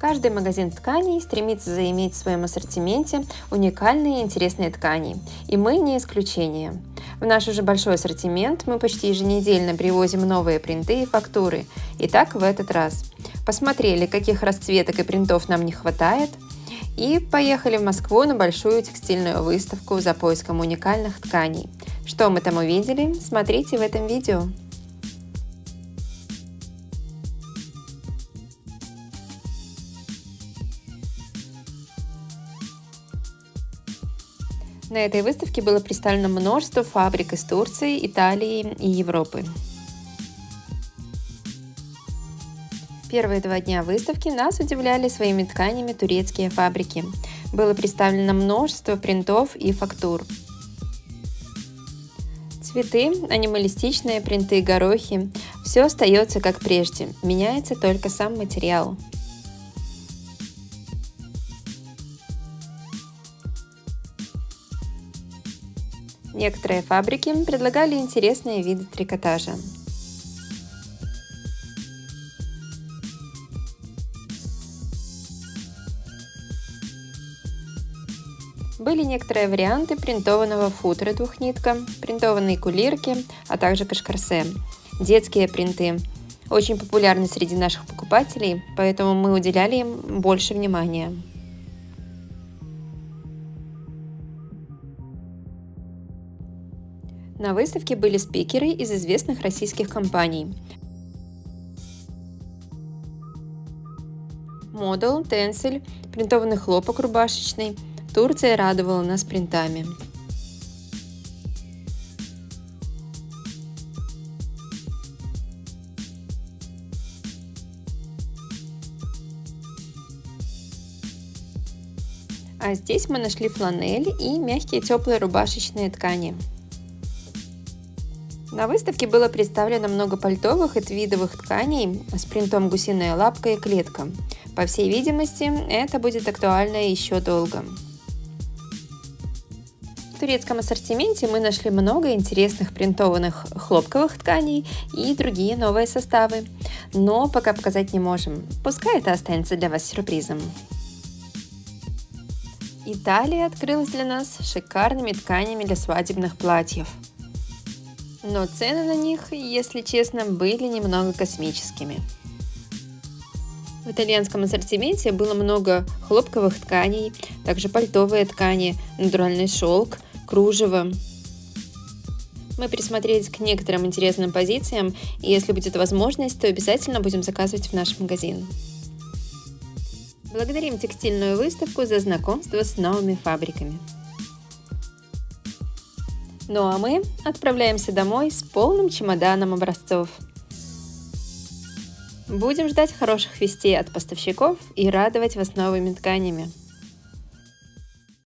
Каждый магазин тканей стремится заиметь в своем ассортименте уникальные и интересные ткани, и мы не исключение. В наш уже большой ассортимент мы почти еженедельно привозим новые принты и фактуры, и так в этот раз. Посмотрели, каких расцветок и принтов нам не хватает, и поехали в Москву на большую текстильную выставку за поиском уникальных тканей. Что мы там увидели, смотрите в этом видео. На этой выставке было представлено множество фабрик из Турции, Италии и Европы. Первые два дня выставки нас удивляли своими тканями турецкие фабрики. Было представлено множество принтов и фактур. Цветы, анималистичные принты, горохи – все остается как прежде, меняется только сам материал. Некоторые фабрики предлагали интересные виды трикотажа. Были некоторые варианты принтованного футера двухнитка, принтованные кулирки, а также кашкарсе, детские принты. Очень популярны среди наших покупателей, поэтому мы уделяли им больше внимания. На выставке были спикеры из известных российских компаний. Model, Tencel, принтованный хлопок рубашечный. Турция радовала нас принтами. А здесь мы нашли фланель и мягкие теплые рубашечные ткани. На выставке было представлено много пальтовых и твидовых тканей с принтом гусиная лапка и клетка. По всей видимости, это будет актуально еще долго. В турецком ассортименте мы нашли много интересных принтованных хлопковых тканей и другие новые составы, но пока показать не можем, пускай это останется для вас сюрпризом. Италия открылась для нас шикарными тканями для свадебных платьев – но цены на них, если честно, были немного космическими. В итальянском ассортименте было много хлопковых тканей, также пальтовые ткани, натуральный шелк, кружево. Мы присмотрелись к некоторым интересным позициям, и если будет возможность, то обязательно будем заказывать в наш магазин. Благодарим текстильную выставку за знакомство с новыми фабриками. Ну а мы отправляемся домой с полным чемоданом образцов. Будем ждать хороших вестей от поставщиков и радовать вас новыми тканями.